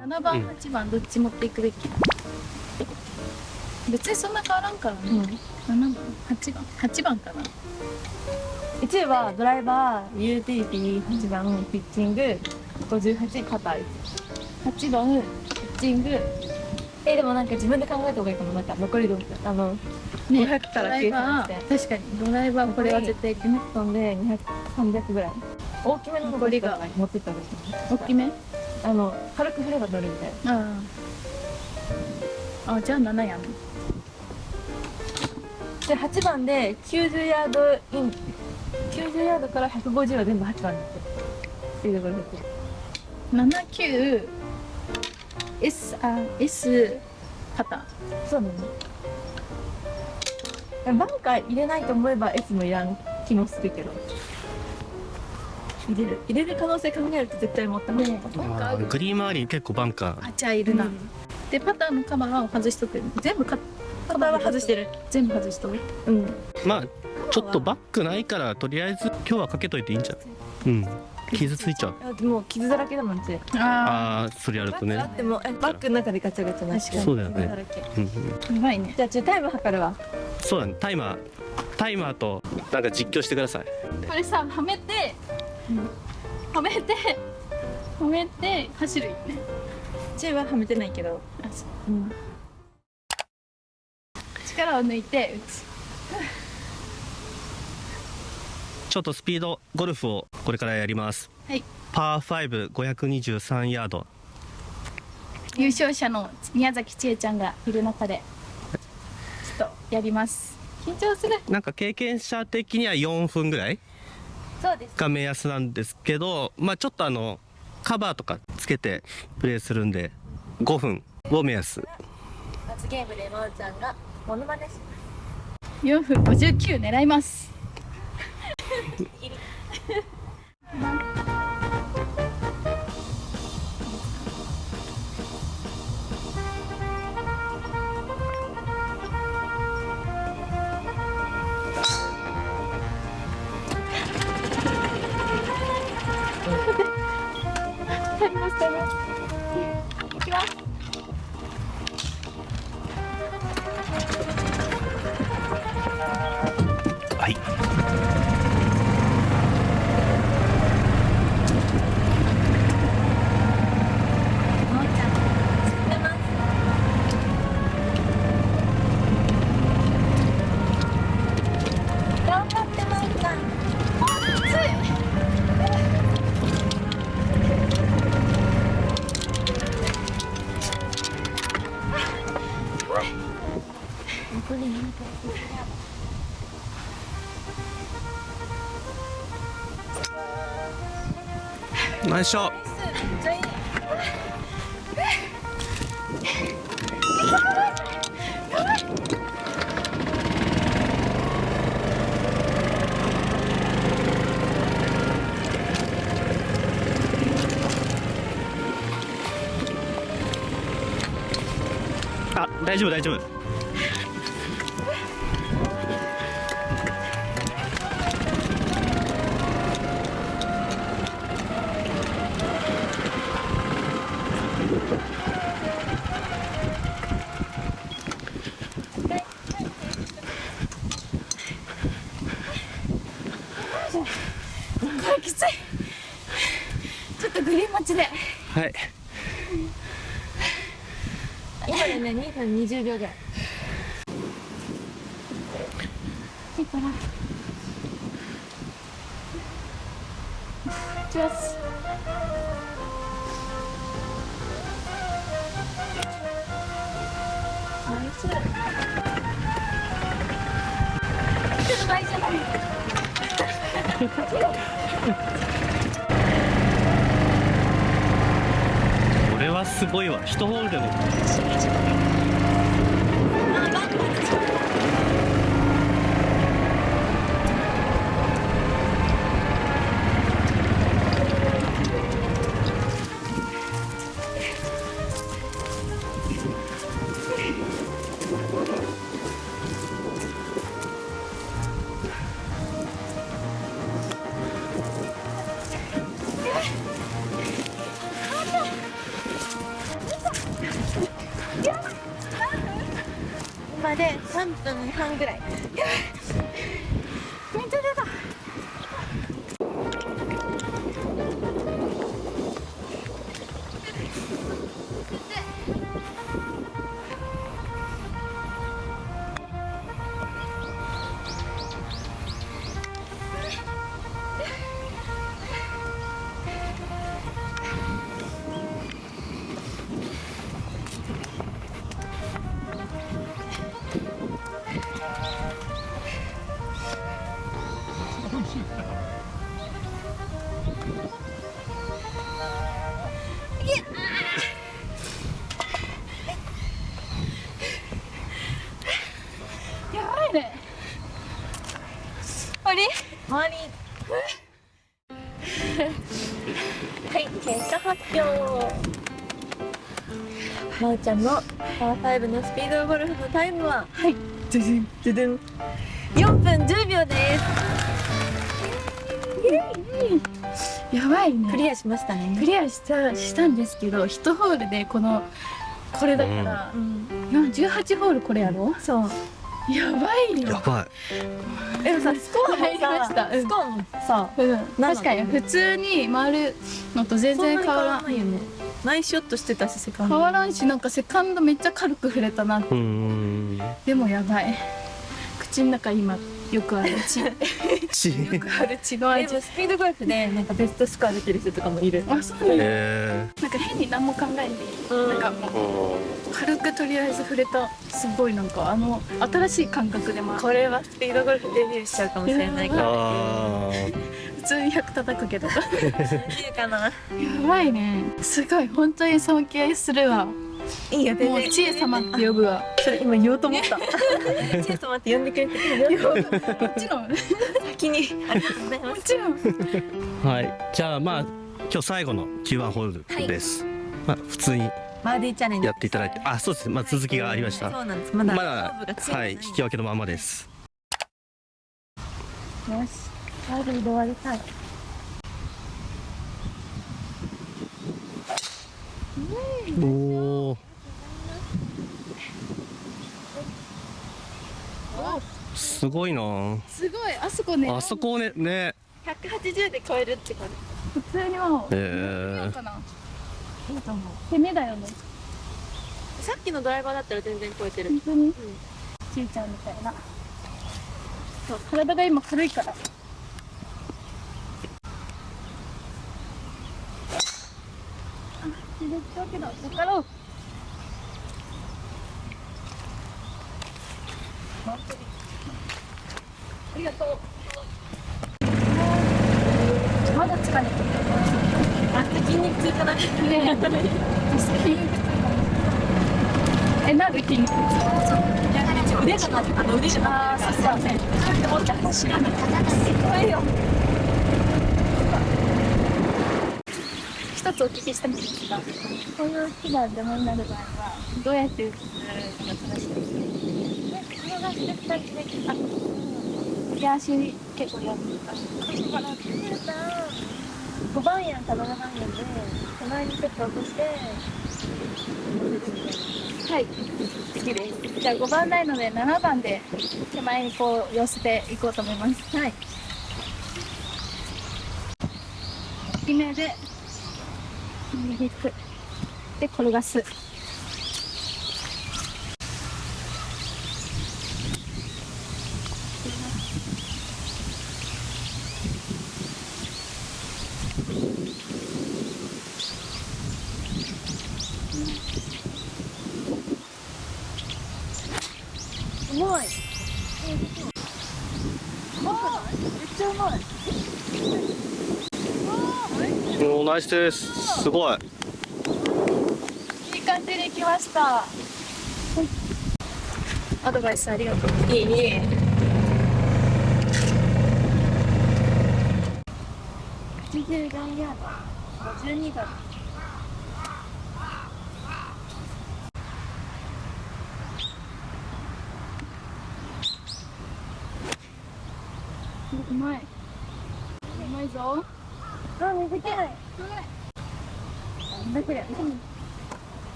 7番、8番どっち持っていくべき？別にそんな変わらんからね、うん、7番8番8番かな。1位はドライバーユーティリティ8番ピッチング58パター8番ピッチングえでもなんか自分で考えた方がいいかも。なんか残りのあのね500からドライバ計ー確かにドライバーこれは絶対200トンで200300ぐらい。大きめの残りが。持ってったんですよ大きめ？あの軽く振れば乗るみたいな。ああ。あじゃあ7やん。で8番で90ヤードイン90ヤードから150は全部8番にっていうところで。す79 S あ S パターンそうだ。ねバンカー入れないと思えば S もいらん気もするけど入れる。入れる可能性考えると絶対持ったね。まあグリーン周り結構バンカー。あじゃあいるな、うん。でパターのカバーを外しとく。全部かパターは外してる。全部外しとく。うん。まあちょっとバックないからとりあえず今日はかけといていいんじゃない？うん。傷ついちゃう。あでも傷だらけだもんちあああそれやるとね。あってもえバッグの中でガチャガチャなしそうだよね。うんうん。あやばいね。じゃあちょっとタイム測るわ。そうだね。タイマー。タイマーとなんか実況してください。これさはめて、はめてはめて走る。よねチーははめてないけど。あそう。うん力を抜いて打つ。ちょっとスピードゴルフをこれからやります。はい。パー5523ヤード。優勝者の宮崎千恵ちゃんがいる中でちょっとやります。緊張する。なんか経験者的には4分ぐらい？が目安なんですけどまあちょっとあのカバーとかつけてプレーするんで5分を目安。罰ゲームでまおちゃんがモノマネし4分59狙いますい。まおナイスショッあ大丈夫大丈夫。20秒ぐらい。いいかなチュースナイスちょっと大丈夫これはすごいわ。一ホールでも。半ぐらい。まおちゃんのパー5のスピードゴルフのタイムは？はい。ドゥドゥンドゥドゥン。4分10秒ですやばいね。クリアしましたね。クリアしたしたんですけど一ホールでこのこれだから、うん。な18ホールこれやろ？そう。やばいよ。やばい。でもさスコアも入りましたスコアもさうん、確かに普通に回るのと全然変わらん。ないよね。ナイスショットしてたしセカンド。変わらんしなんかセカンドめっちゃ軽く触れたなうーん。でもやばい。口の中今よくある。血 よちくある血ので味もスピードゴルフでなんかベストスコア出てる人とかもいる。あそうなんだ。えなんか変に何も考えんでい。い、うん。なんかもう軽くとりあえず触れたすごいなんかあの新しい感覚で回る。これはスピードゴルフデビューしちゃうかもしれないから。あ普通に100叩くけど。やできるかなばいね。すごい本当に尊敬するわいいよもう知恵様って呼ぶわ。それ今言おうと思った。チェ様って呼んでくれてもちろんも先にありがとうございますちろん。ーはい。じゃあまあ今日最後の Q1 ホールです、まあ普通にバーディーチャレンジやっていただいて。あそうです。まあ続きがありました。そうなんです。まだまだはい。引き分けのままです。よし。バーディーで終わりたい。おおすごいな。すごいあそこね。あそこねね。180で超えるって感じ。普通にもうえー。かな。いいと思う。攻めだよね。さっきのドライバーだったら全然超えてる。本当に？ちいちゃんみたいな。そう体が今軽いから。あ入れちゃうけどだからう本当にありがとうまだ疲れてるあ筋肉痛かなねえ筋肉痛かもえなんで筋肉痛腕がなあの腕じゃなああ、そうそう。でも、私らの方がすごいよ。一つお聞きしたいんですが、こういう木が邪魔になる場合は、どうやって打つのが正しいですか。転がして二つできた。右足結構やるから。ここから5番やんたまらないので手前にちょっと落としてはい、好きです。じゃあ5番ないので7番で手前にこう寄せていこうと思います。はい。決めで右行く。で転がす。うまいめっちゃうまい。おーナイスですすごいいい感じに来ました。はいアドバイスありがとう。いいいい84ヤード。52度。うまい。うまい。ぞ。あなん。だこれ。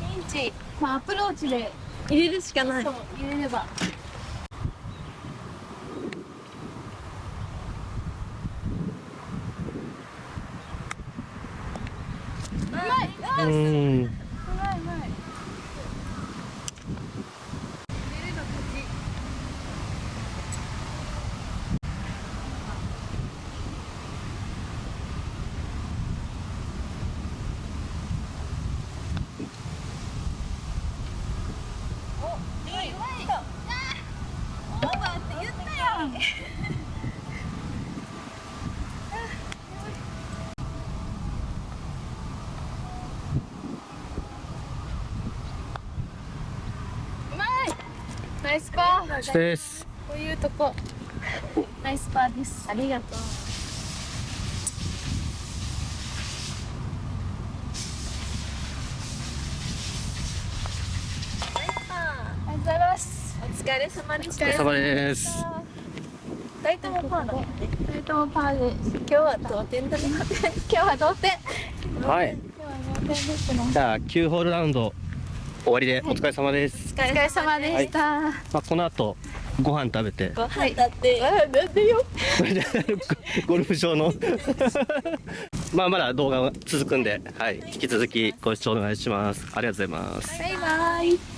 ピンチ。まあアプローチで入れるしかない。そう入れれば。うまい。うまいうまい。ナイスパー。ですこういうとこ。ナイスパーです。ありがとう。ありがとうございます。お疲れ様でした。お疲れ様です。二人ともパーだね二人ともパーです今日は同点だね今日は同点はい。今日は同点ですねじゃあ9ホールラウンド終わりでお疲れ様です、お疲れ様でした、まあ、この後ご飯食べて。ご飯だって、あなんでよ。ゴルフ場の。まあまだ動画は続くんで、はい、引き続きご視聴お願いします。ありがとうございます。バイバイ